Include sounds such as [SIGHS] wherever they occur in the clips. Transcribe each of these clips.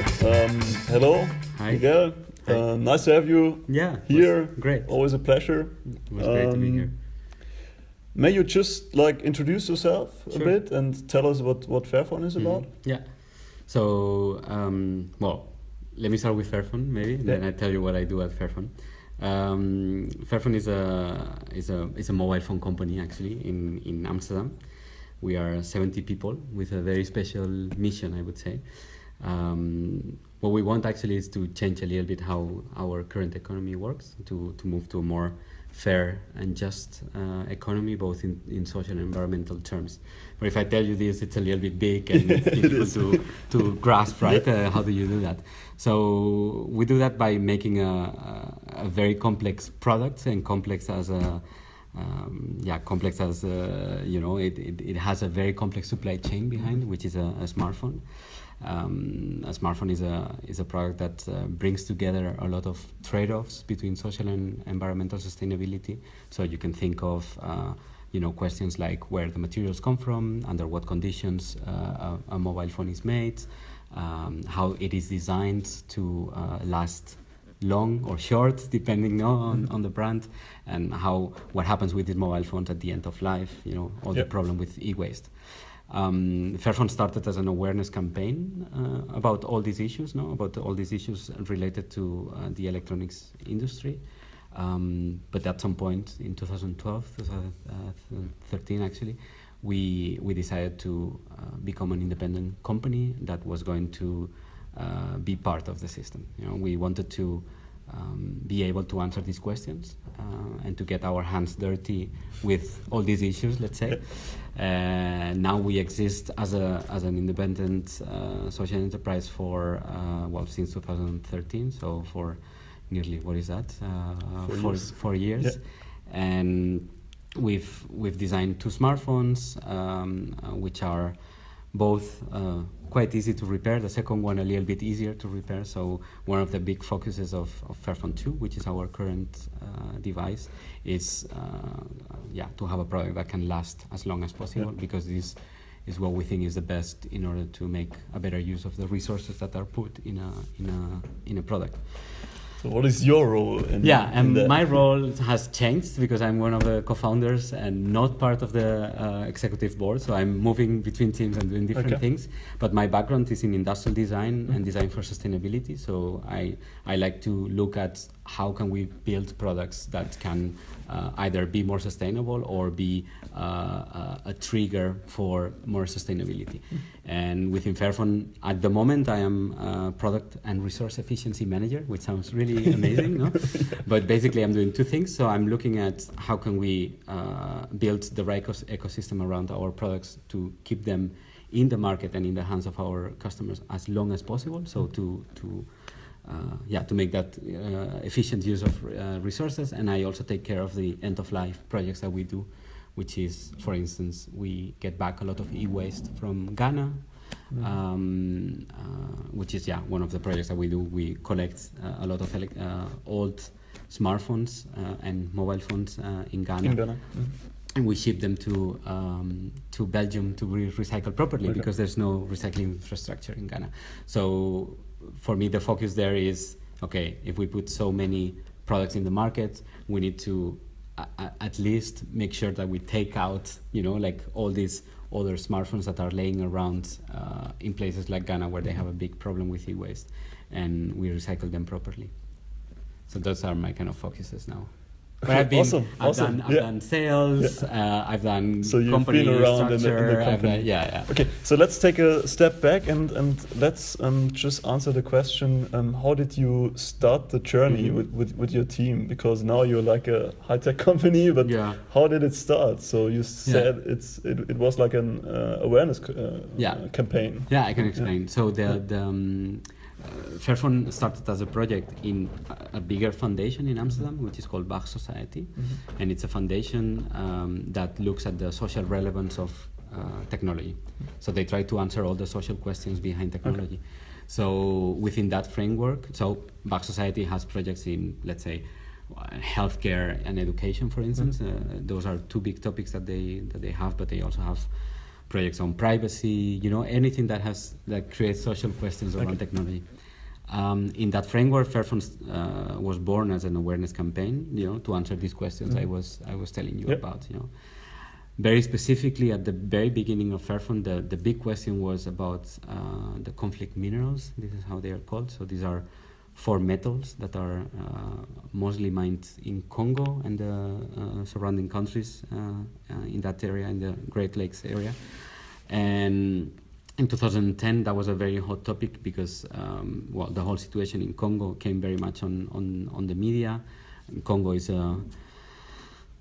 Okay. Um, hello, Hi. Miguel. Hi. Uh, nice to have you Yeah, here. Great. Always a pleasure. It was great to be Um, here. May you just like introduce yourself a bit and tell us what what Fairphone is about? Mhm. Yeah. So, um, well, let me start with Fairphone, maybe. Then I tell you what I do at Fairphone. Um, Fairphone is a is a is a mobile phone company actually in in Amsterdam. We are 70 people with a very special mission, I would say. Um, what we want actually is to change a little bit how our current economy works, to, to move to a more fair and just uh, economy, both in, in social and environmental terms. But if I tell you this, it's a little bit big and [LAUGHS] it's difficult to, to grasp, right? Uh, how do you do that? So we do that by making a, a, a very complex product and complex as a um, yeah, complex as uh, you know, it, it, it has a very complex supply chain behind, which is a, a smartphone. Um, a smartphone is a is a product that uh, brings together a lot of trade-offs between social and environmental sustainability. So you can think of uh, you know questions like where the materials come from, under what conditions uh, a, a mobile phone is made, um, how it is designed to uh, last long or short depending on, on the brand and how what happens with these mobile phones at the end of life you know all Yeah. the problem with e-waste. Um, Fairphone started as an awareness campaign uh, about all these issues no? About all these issues related to uh, the electronics industry. Um, but at some point in 2012 2013 actually we we decided to uh, become an independent company that was going to uh, be part of the system. You know, we wanted to um, be able to answer these questions uh, and to get our hands dirty with all these issues. Let's say. [LAUGHS] Uh, now we exist as a as an independent uh, social enterprise for uh, well since 2013. So for nearly what is that? Uh, Four four, years. four years. Yeah. And we've we've designed two smartphones, um, which are both uh, quite easy to repair. The second one a little bit easier to repair. So one of the big focuses of, of Fairphone 2, which is our current uh, device, is uh, yeah to have a product that can last as long as possible Yeah. because this is what we think is the best in order to make a better use of the resources that are put in a in a in a product. So what is your role in Yeah, and that? my role has changed because I'm one of the co-founders and not part of the uh, executive board. So I'm moving between teams and doing different Okay. things. But my background is in industrial design and design for sustainability. So I I like to look at how can we build products that can uh, either be more sustainable or be uh, a, a trigger for more sustainability. And within Fairphone, at the moment, I am a product and resource efficiency manager, which sounds really [LAUGHS] amazing, no? But basically, I'm doing two things. So I'm looking at how can we uh, build the right ecos- ecosystem around our products to keep them in the market and in the hands of our customers as long as possible. So to to uh, yeah, to make that uh, efficient use of uh, resources. And I also take care of the end of life projects that we do, which is, for instance, we get back a lot of e-waste from Ghana, um, uh, which is yeah one of the projects that we do. We collect uh, a lot of uh, old smartphones uh, and mobile phones uh, in Ghana in Ghana. Mm. and we ship them to um, to Belgium to be recycled properly Okay. because there's no recycling infrastructure in Ghana. So for me, the focus there is okay. If we put so many products in the market, we need to at least make sure that we take out, you know, like all these other smartphones that are laying around uh, in places like Ghana where they have a big problem with e-waste, and we recycle them properly. So those are my kind of focuses now. But I've been, Awesome, I've awesome, done, I've yeah. done sales, uh, I've done So you've company been around in the, in the company. done- yeah, yeah. Okay, so let's take a step back and and let's um, just answer the question: um, How did you start the journey Mhm. with, with, with your team? Because now you're like a high tech [LAUGHS] company, but Yeah. how did it start? So you said it's it, it was like an uh, awareness uh, Yeah. uh, campaign. Yeah, I can explain. So the the um, uh, Fairphone started as a project in a, a bigger foundation in Amsterdam, which is called Waag Society, and it's a foundation um, that looks at the social relevance of uh, technology. So they try to answer all the social questions behind technology. So within that framework, so Waag Society has projects in, let's say, uh, healthcare and education, for instance. Uh, those are two big topics that they that they have, but they also have projects on privacy, you know, anything that has that creates social questions around Okay. technology. Um, in that framework, Fairphone uh, was born as an awareness campaign, you know, to answer these questions I Mhm. was I was telling you Yep. about, you know. Very specifically, at the very beginning of Fairphone, the, the big question was about uh, the conflict minerals. This is how they are called. So these are four metals that are uh, mostly mined in Congo and the uh, surrounding countries uh, uh, in that area, in the Great Lakes area. And in 2010, that was a very hot topic because, um, well, the whole situation in Congo came very much on, on, on the media. Congo is a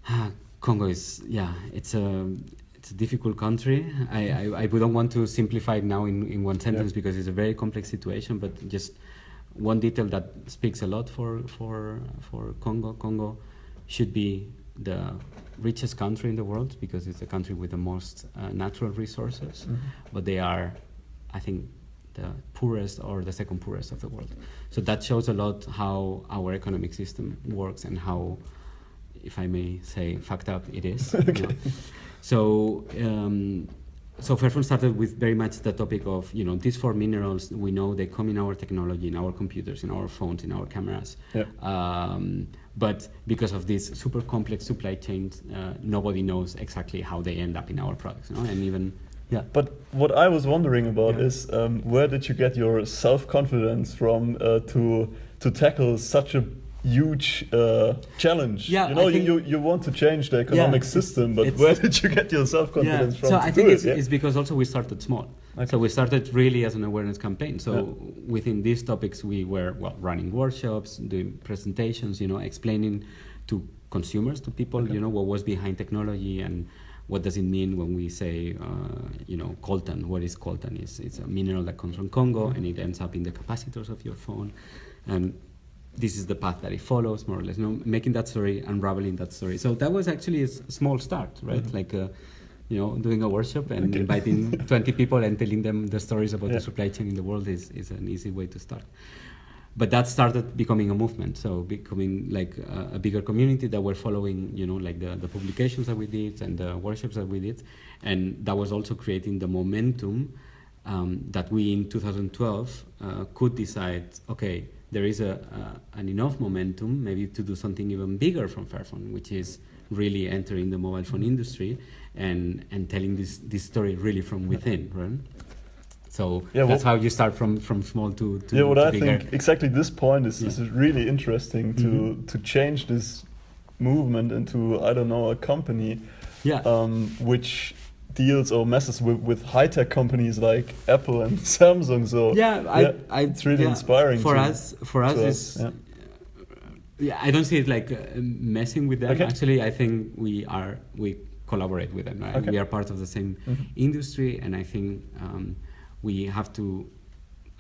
[SIGHS] Congo is yeah, it's a it's a difficult country. I, I, I don't want to simplify it now in, in one sentence Yeah. because it's a very complex situation. But just one detail that speaks a lot for for for Congo. Congo should be the richest country in the world because it's the country with the most uh, natural resources, Mhm. but they are, I think, the poorest or the second poorest of the world. So that shows a lot how our economic system works and how, if I may say, fucked up it is. you [LAUGHS] know. So, um, so Fairphone started with very much the topic of, you know, these four minerals, we know they come in our technology, in our computers, in our phones, in our cameras. Yeah. Um, but because of this super complex supply chains, uh, nobody knows exactly how they end up in our products, you know? and even, yeah. But what I was wondering about Yeah. is um, where did you get your self confidence from uh, to to tackle such a huge uh, challenge? Yeah, you know, think- you, you want to change the economic it's- system, but where [LAUGHS] did you get your self confidence from? So to I do think it, it's, yeah? it's because also we started small. Okay. So we started really as an awareness campaign. So Yeah. within these topics, we were well running workshops, doing presentations, you know, explaining to consumers, to people, Okay. you know, what was behind technology and what does it mean when we say, uh, you know, coltan. What is coltan? It's, it's a mineral that comes from Congo and it ends up in the capacitors of your phone. And this is the path that it follows, more or less. You know, making that story, unraveling that story. So that was actually a small start, right? Mhm. Like, uh, you know, doing a workshop and Okay. inviting [LAUGHS] 20 people and telling them the stories about Yeah. the supply chain in the world is, is an easy way to start. But that started becoming a movement, so becoming like a, a bigger community that were following, you know, like the, the publications that we did and the workshops that we did, and that was also creating the momentum um, that we in 2012 uh, could decide, okay, there is a, a, an enough momentum maybe to do something even bigger from Fairphone, which is really entering the mobile phone industry and, and telling this, this story really from within, right? So Yeah, that's well- how you start from, from small to, to, yeah, what to I bigger. think exactly this point is, is really interesting to Mhm. to change this movement into I don't know a company yeah. um, which deals or messes with, with high tech companies like Apple and [LAUGHS] Samsung. So yeah, I, yeah, I, it's really yeah, inspiring for to- us. For us, to is yeah. yeah, I don't see it like uh, messing with them. Okay. Actually, I think we are we collaborate with them. Right? Okay. We are part of the same Mhm. industry, and I think um, we have to.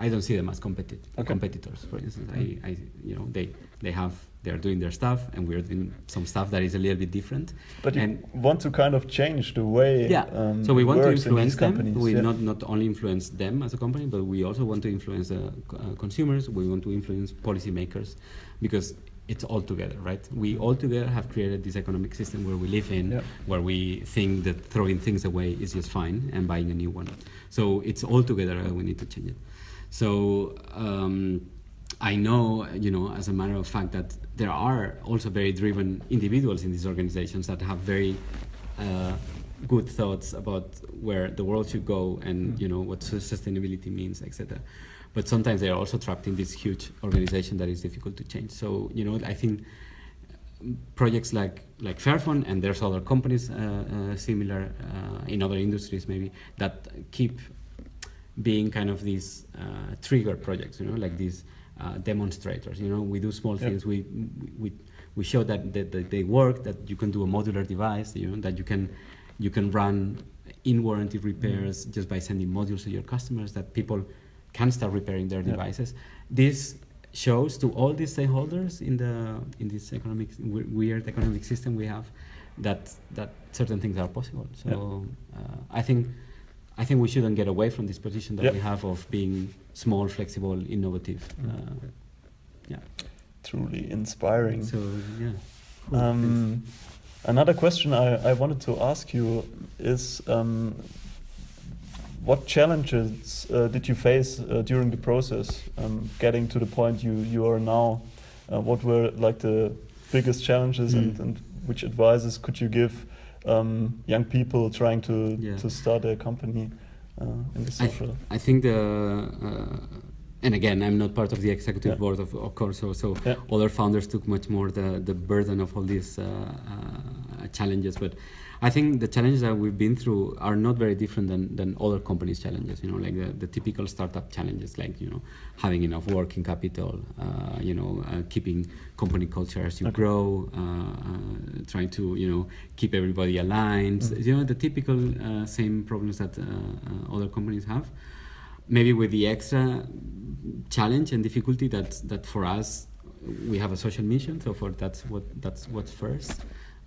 I don't see them as competi- Okay. competitors. For instance, I, I, you know, they they have they are doing their stuff, and we're doing some stuff that is a little bit different. But you and want to kind of change the way yeah, um, so we want to in influence these them. companies. We yeah. not not only influence them as a company, but we also want to influence the uh, consumers. We want to influence policymakers, because it's all together, right? We all together have created this economic system where we live in, Yeah. where we think that throwing things away is just fine and buying a new one. So it's all together. uh, we need to change it. So. Um, I know, you know, as a matter of fact, that there are also very driven individuals in these organizations that have very uh, good thoughts about where the world should go and you know what sustainability means, etc. But sometimes they are also trapped in this huge organization that is difficult to change. So you know, I think projects like like Fairphone and there's other companies uh, uh, similar uh, in other industries maybe that keep being kind of these uh, trigger projects, you know, like these uh, demonstrators. You know, we do small things. We we we show that, that that they work. That you can do a modular device. You know, that you can you can run in warranty repairs just by sending modules to your customers. That people can start repairing their Yeah. devices. This shows to all these stakeholders in the in this economic weird economic system we have that that certain things are possible. So uh, I think I think we shouldn't get away from this position that Yeah. we have of being small, flexible, innovative. Uh, yeah. Truly inspiring. So yeah. Cool. Um, another question I, I wanted to ask you is um, what challenges uh, did you face uh, during the process, um, getting to the point you you are now? Uh, what were like the biggest challenges, Mm. and, and which advices could you give um, young people trying to Yeah. to start a company uh, in the I, th- I think the uh, and again I'm not part of the executive Yeah. board of, of course so so Yeah. other founders took much more the, the burden of all these uh, uh, challenges but I think the challenges that we've been through are not very different than, than other companies challenges you know like the, the typical startup challenges like you know having enough working capital uh, you know uh, keeping company culture as you Okay. grow uh, uh, trying to you know keep everybody aligned Mhm. you know the typical uh, same problems that uh, uh, other companies have maybe with the extra challenge and difficulty that that for us we have a social mission so for that's what that's what's first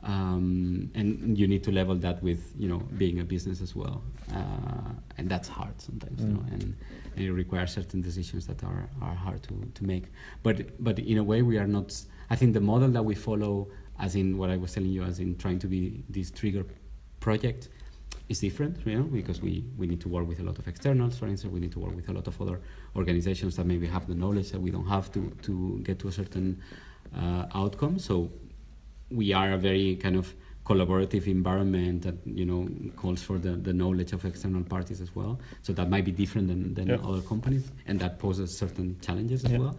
um, and you need to level that with you know being a business as well uh, and that's hard sometimes you know Mm. and, and it requires certain decisions that are, are hard to, to make but but in a way we are not i think the model that we follow as in what i was telling you as in trying to be this trigger project is different, you know, because we, we need to work with a lot of externals, for instance, we need to work with a lot of other organizations that maybe have the knowledge that we don't have to, to get to a certain uh, outcome. So we are a very kind of collaborative environment that, you know, calls for the, the knowledge of external parties as well. So that might be different than, than Yeah. other companies, and that poses certain challenges as Yeah. well.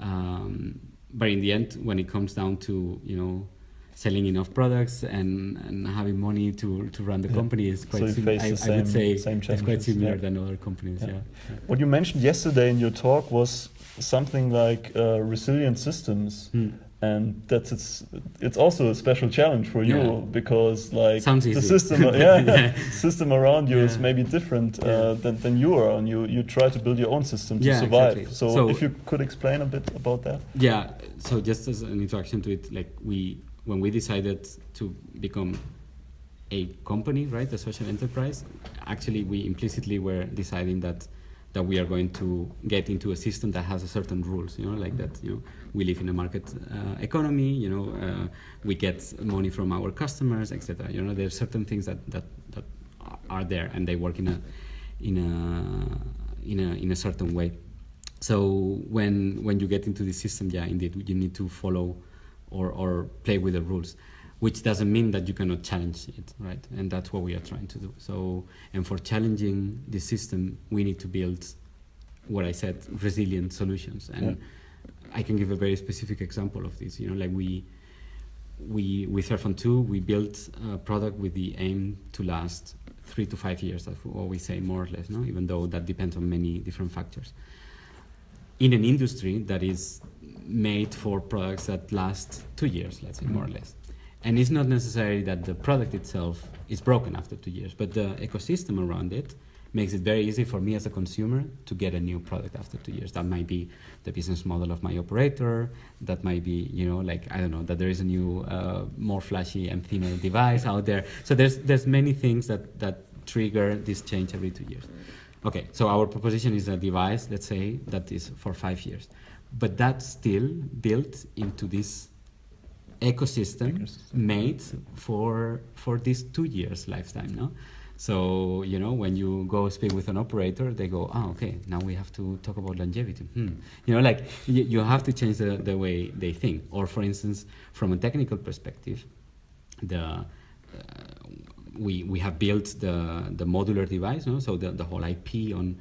Um, but in the end, when it comes down to, you know, selling enough products and, and having money to, to run the Yeah. company is quite you sim- I, I would say same it's quite similar than other companies. Yeah. What you mentioned yesterday in your talk was something like uh, resilient systems. Hmm. And that's it's it's also a special challenge for you Yeah. because like Sounds the easy. system [LAUGHS] yeah, Yeah. [LAUGHS] system around you is maybe different uh, Yeah. than, than you are and you you try to build your own system to Yeah, survive exactly. so, So- if you could explain a bit about that Yeah, so just as an introduction to it, like we, when we decided to become a company, right, a social enterprise, actually we implicitly were deciding that that we are going to get into a system that has a certain rules, you know, like that, you know, we live in a market uh, economy, you know, uh, we get money from our customers, etc. You know, there are certain things that that that are there and they work in a in a in a in a certain way. So when when you get into the system, yeah, indeed, you need to follow or, or play with the rules, which doesn't mean that you cannot challenge it, right? And that's what we are trying to do. So and for challenging the system, we need to build what I said, resilient solutions. And I can give a very specific example of this. You know, like we we with Fairphone 2, we built a product with the aim to last three to five years. That's what we say more or less, no? Even though that depends on many different factors. In an industry that is made for products that last two years, let's say, more or mm-hmm. less. And it's not necessarily that the product itself is broken after two years, but the ecosystem around it makes it very easy for me as a consumer to get a new product after two years. That might be the business model of my operator. That might be, you know, like I don't know, that there is a new, uh, more flashy and thinner device out there. So there's there's many things that that trigger this change every two years. Okay, so our proposition is a device, let's say, that is for five years, but that's still built into this ecosystem Ecosystem. made for for this two years lifetime no so you know when you go speak with an operator they go oh okay now we have to talk about longevity hmm. you know like you, you have to change the, the way they think or for instance from a technical perspective the uh, we we have built the the modular device no? so the, the whole ip on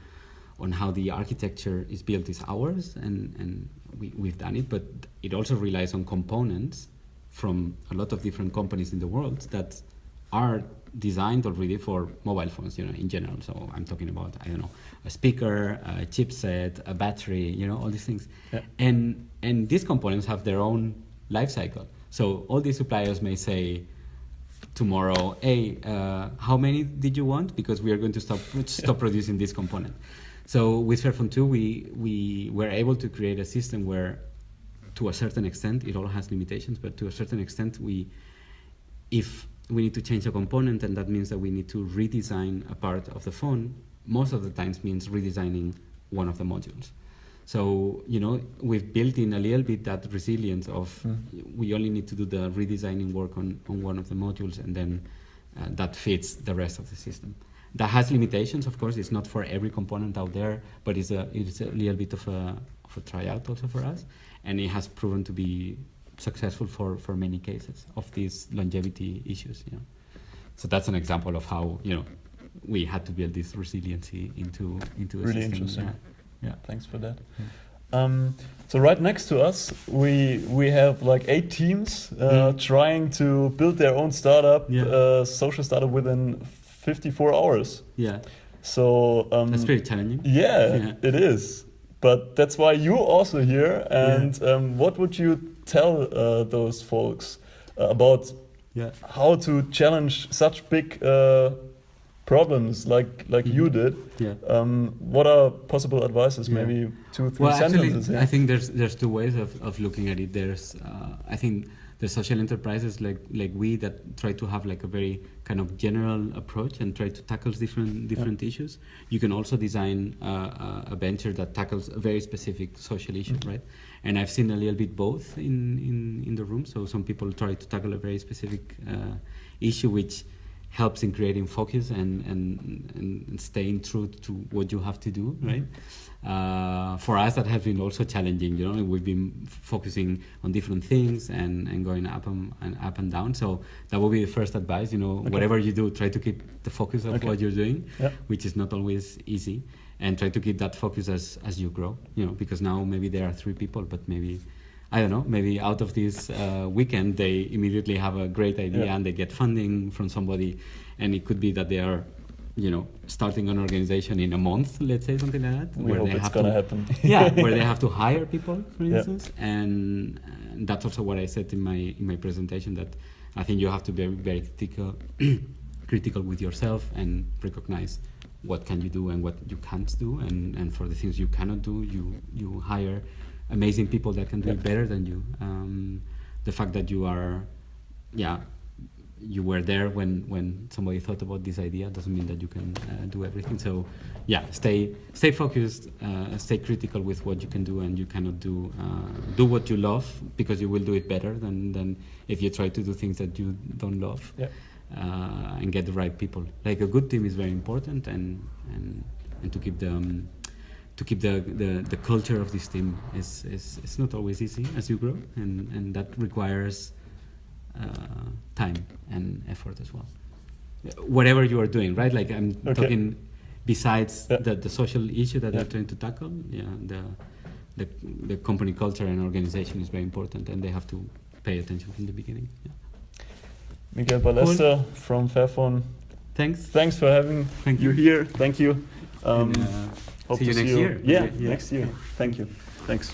on how the architecture is built is ours and and we, we've done it but it also relies on components from a lot of different companies in the world that are designed already for mobile phones, you know, in general. So I'm talking about, I don't know, a speaker, a chipset, a battery, you know, all these things. Yeah. And and these components have their own life cycle. So all these suppliers may say tomorrow, hey, uh, how many did you want? Because we are going to stop stop [LAUGHS] producing this component. So with Fairphone 2, we we were able to create a system where to a certain extent, it all has limitations, but to a certain extent, we, if we need to change a component, and that means that we need to redesign a part of the phone, most of the times means redesigning one of the modules. So, you know, we've built in a little bit that resilience of Mm. we only need to do the redesigning work on, on one of the modules, and then uh, that fits the rest of the system. that has limitations, of course. It's not for every component out there, but it's a it's a little bit of a of a tryout also for us, and it has proven to be successful for for many cases of these longevity issues. You know, so that's an example of how you know we had to build this resiliency into into a Really system. interesting. Yeah. Yeah, thanks for that. Um, so right next to us, we we have like eight teams uh, Mm. trying to build their own startup, Yeah. uh, social startup within 54 hours. Yeah, So um, that's pretty challenging. Yeah, [LAUGHS] Yeah. it is. But that's why you're also here. And um, what would you tell uh, those folks uh, about Yeah. how to challenge such big uh, problems like like you Mhm. did? Yeah. Um, what are possible advices? Yeah. Maybe two, three Well, actually, sentences. yeah? I think there's there's two ways of, of looking at it. There's uh, I think the social enterprises like like we that try to have like a very kind of general approach and try to tackle different different issues. You can also design uh, a- a venture that tackles a very specific social issue, Mhm. right? And I've seen a little bit both in, in, in the room. So some people try to tackle a very specific uh, issue which helps in creating focus and, and, and staying true to what you have to do, right? Uh, for us, that has been also challenging. You know, we've been focusing on different things and, and going up and, and up and down. So that would be the first advice. You know, Okay. whatever you do, try to keep the focus of Okay. what you're doing, which is not always easy, and try to keep that focus as as you grow. You know, because now maybe there are three people, but maybe. I don't know. Maybe out of this uh, weekend, they immediately have a great idea Yeah. and they get funding from somebody, and it could be that they are, you know, starting an organization in a month, let's say something like that, we where hope they it's have gonna to, happen. [LAUGHS] [LAUGHS] yeah, where they have to hire people, for Yeah. instance, and, and that's also what I said in my in my presentation that I think you have to be very, very critical, [CLEARS THROAT] critical with yourself and recognize what can you do and what you can't do, and, and for the things you cannot do, you you hire amazing people that can do it better than you. Um, the fact that you are, yeah, you were there when when somebody thought about this idea doesn't mean that you can uh, do everything. So, yeah, stay stay focused, uh, stay critical with what you can do and you cannot do. Uh, do what you love because you will do it better than than if you try to do things that you don't love. Yeah. Uh, and get the right people. Like a good team is very important, and and and to keep them. um, to keep the, the, the culture of this team is, is it's not always easy as you grow, and, and that requires uh, time and effort as well. Whatever you are doing, right? Like I'm Okay. talking besides Yeah. the, the social issue that Yeah. they're trying to tackle. Yeah, the, the the company culture and organization is very important, and they have to pay attention from the beginning. Yeah. Miguel Ballester from Fairphone. Thanks. Thanks for having Thank you you. here. Thank you. Um, And, uh, hope see you to next see you. year. Yeah, Yeah. next year. Thank you. Thanks.